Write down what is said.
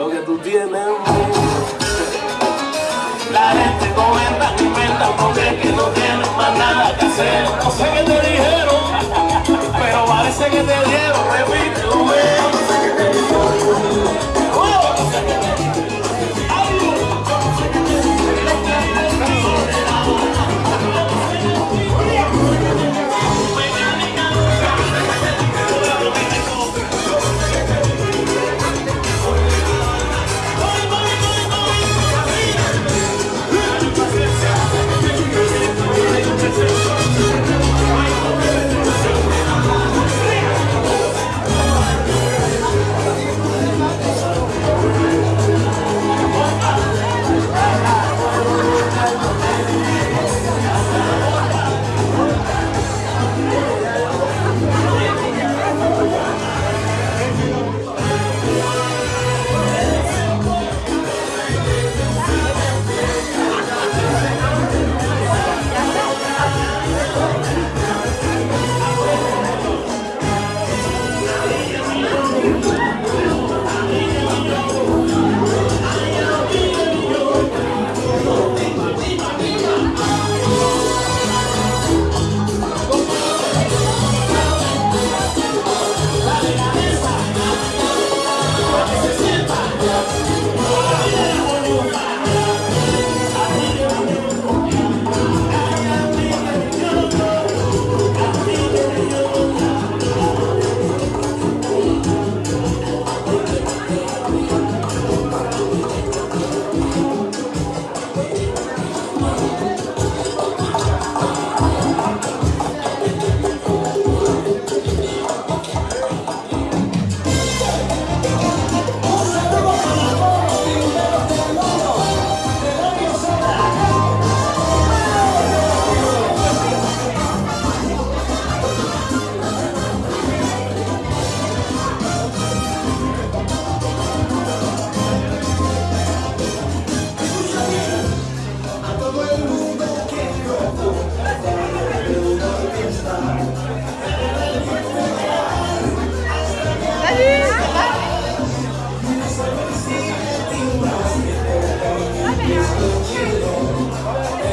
lo que tú tienes. La gente comenta.